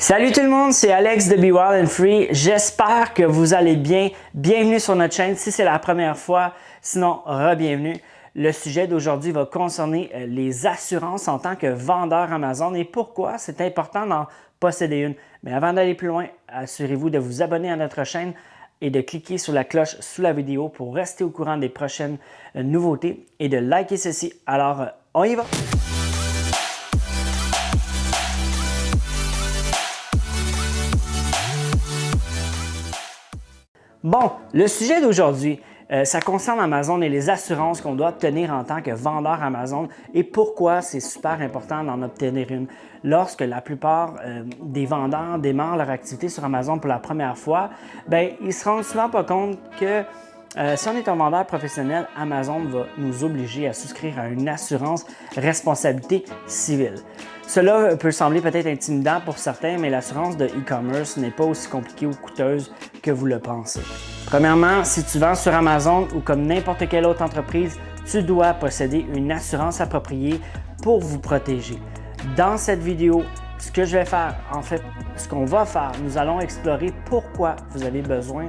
Salut tout le monde, c'est Alex de Be Wild and Free. J'espère que vous allez bien. Bienvenue sur notre chaîne si c'est la première fois. Sinon, re-bienvenue. Le sujet d'aujourd'hui va concerner euh, les assurances en tant que vendeur Amazon et pourquoi c'est important d'en posséder une. Mais avant d'aller plus loin, assurez-vous de vous abonner à notre chaîne et de cliquer sur la cloche sous la vidéo pour rester au courant des prochaines euh, nouveautés et de liker ceci. Alors, euh, on y va! Bon, le sujet d'aujourd'hui, euh, ça concerne Amazon et les assurances qu'on doit obtenir en tant que vendeur Amazon et pourquoi c'est super important d'en obtenir une. Lorsque la plupart euh, des vendeurs démarrent leur activité sur Amazon pour la première fois, ben, ils ne se rendent souvent pas compte que euh, si on est un vendeur professionnel, Amazon va nous obliger à souscrire à une assurance responsabilité civile. Cela peut sembler peut-être intimidant pour certains, mais l'assurance de e-commerce n'est pas aussi compliquée ou coûteuse que vous le pensez. Premièrement, si tu vends sur Amazon ou comme n'importe quelle autre entreprise, tu dois posséder une assurance appropriée pour vous protéger. Dans cette vidéo, ce que je vais faire, en fait, ce qu'on va faire, nous allons explorer pourquoi vous avez besoin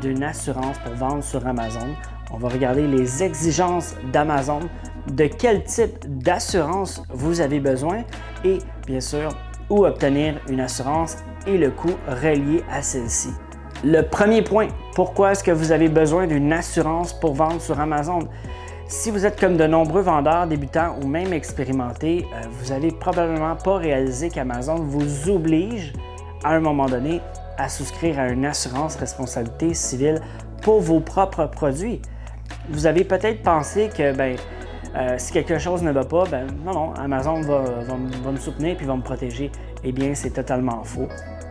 d'une assurance pour vendre sur Amazon. On va regarder les exigences d'Amazon de quel type d'assurance vous avez besoin? Et bien sûr où obtenir une assurance et le coût relié à celle-ci. Le premier point, pourquoi est-ce que vous avez besoin d'une assurance pour vendre sur Amazon? Si vous êtes comme de nombreux vendeurs débutants ou même expérimentés, euh, vous n'allez probablement pas réaliser qu'Amazon vous oblige à un moment donné à souscrire à une assurance responsabilité civile pour vos propres produits. Vous avez peut-être pensé que ben, euh, si quelque chose ne va pas, ben non, non, Amazon va, me soutenir et va me protéger. Eh bien, c'est totalement faux.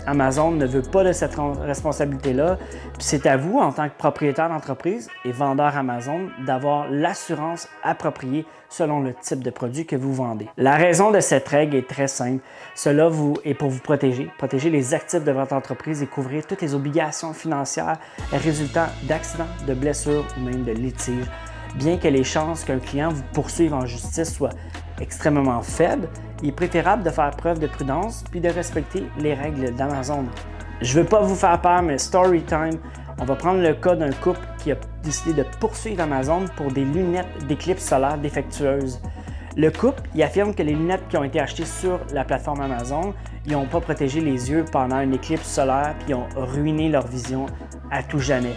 Amazon ne veut pas de cette responsabilité-là. C'est à vous, en tant que propriétaire d'entreprise et vendeur Amazon, d'avoir l'assurance appropriée selon le type de produit que vous vendez. La raison de cette règle est très simple. Cela vous, est pour vous protéger, protéger les actifs de votre entreprise et couvrir toutes les obligations financières résultant d'accidents, de blessures ou même de litiges Bien que les chances qu'un client vous poursuive en justice soient extrêmement faibles, il est préférable de faire preuve de prudence puis de respecter les règles d'Amazon. Je ne veux pas vous faire peur, mais story time, on va prendre le cas d'un couple qui a décidé de poursuivre Amazon pour des lunettes d'éclipse solaire défectueuses. Le couple y affirme que les lunettes qui ont été achetées sur la plateforme Amazon n'ont pas protégé les yeux pendant une éclipse solaire puis ont ruiné leur vision à tout jamais.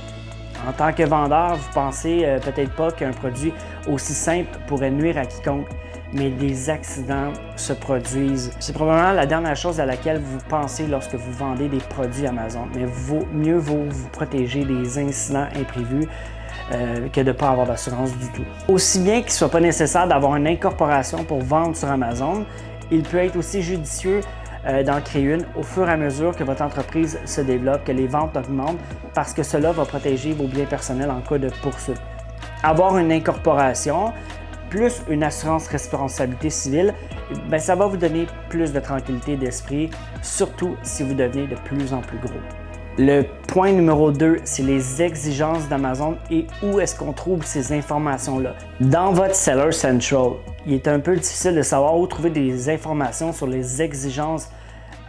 En tant que vendeur, vous pensez euh, peut-être pas qu'un produit aussi simple pourrait nuire à quiconque, mais des accidents se produisent. C'est probablement la dernière chose à laquelle vous pensez lorsque vous vendez des produits Amazon, mais vaut, mieux vaut vous protéger des incidents imprévus euh, que de ne pas avoir d'assurance du tout. Aussi bien qu'il ne soit pas nécessaire d'avoir une incorporation pour vendre sur Amazon, il peut être aussi judicieux euh, d'en créer une au fur et à mesure que votre entreprise se développe, que les ventes augmentent, parce que cela va protéger vos biens personnels en cas de poursuite. Avoir une incorporation plus une assurance responsabilité civile, ben, ça va vous donner plus de tranquillité d'esprit, surtout si vous devenez de plus en plus gros. Le point numéro 2, c'est les exigences d'Amazon et où est-ce qu'on trouve ces informations-là? Dans votre Seller Central, il est un peu difficile de savoir où trouver des informations sur les exigences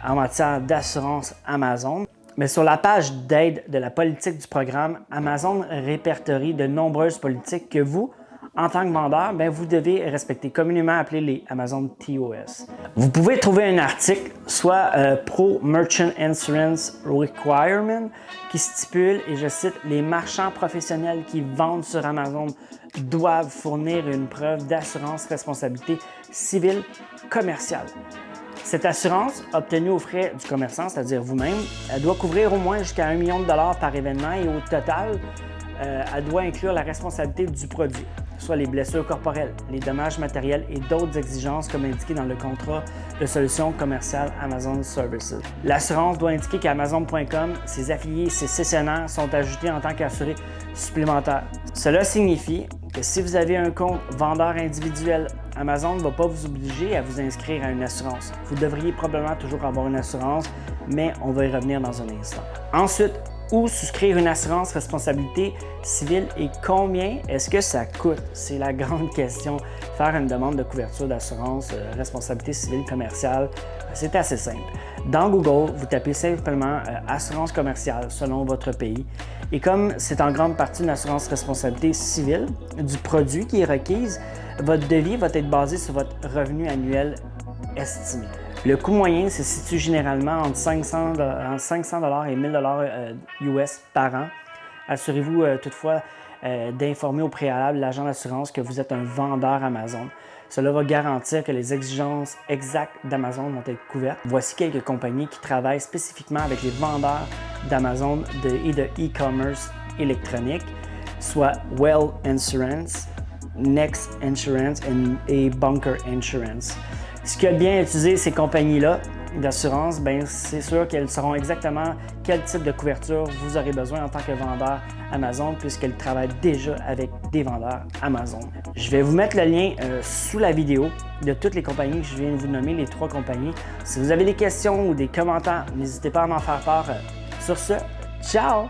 en matière d'assurance Amazon. Mais sur la page d'aide de la politique du programme, Amazon répertorie de nombreuses politiques que vous, en tant que vendeur, ben, vous devez respecter, communément appelé les Amazon TOS. Vous pouvez trouver un article, soit euh, Pro Merchant Insurance Requirement, qui stipule, et je cite, les marchands professionnels qui vendent sur Amazon doivent fournir une preuve d'assurance responsabilité civile commerciale. Cette assurance, obtenue aux frais du commerçant, c'est-à-dire vous-même, doit couvrir au moins jusqu'à 1 million de dollars par événement et au total, euh, elle doit inclure la responsabilité du produit, soit les blessures corporelles, les dommages matériels et d'autres exigences comme indiqué dans le contrat de solution commerciale Amazon Services. L'assurance doit indiquer qu'Amazon.com, ses affiliés et ses cessionnaires sont ajoutés en tant qu'assurés supplémentaires. Cela signifie que si vous avez un compte vendeur individuel, Amazon ne va pas vous obliger à vous inscrire à une assurance. Vous devriez probablement toujours avoir une assurance, mais on va y revenir dans un instant. Ensuite, Ou souscrire une assurance responsabilité civile et combien est-ce que ça coûte? C'est la grande question. Faire une demande de couverture d'assurance euh, responsabilité civile commerciale, c'est assez simple. Dans Google, vous tapez simplement euh, assurance commerciale selon votre pays. Et comme c'est en grande partie une assurance responsabilité civile du produit qui est requise, votre devis va être basé sur votre revenu annuel estimé. Le coût moyen se situe généralement entre 500, entre 500 et 1000 US par an. Assurez-vous euh, toutefois euh, d'informer au préalable l'agent d'assurance que vous êtes un vendeur Amazon. Cela va garantir que les exigences exactes d'Amazon vont être couvertes. Voici quelques compagnies qui travaillent spécifiquement avec les vendeurs d'Amazon et de e-commerce électronique, soit Well Insurance, Next Insurance et Bunker Insurance. Ce qui a bien utilisé ces compagnies-là d'assurance, ben c'est sûr qu'elles sauront exactement quel type de couverture vous aurez besoin en tant que vendeur Amazon puisqu'elles travaillent déjà avec des vendeurs Amazon. Je vais vous mettre le lien euh, sous la vidéo de toutes les compagnies que je viens de vous nommer, les trois compagnies. Si vous avez des questions ou des commentaires, n'hésitez pas à m'en faire part. Sur ce, ciao!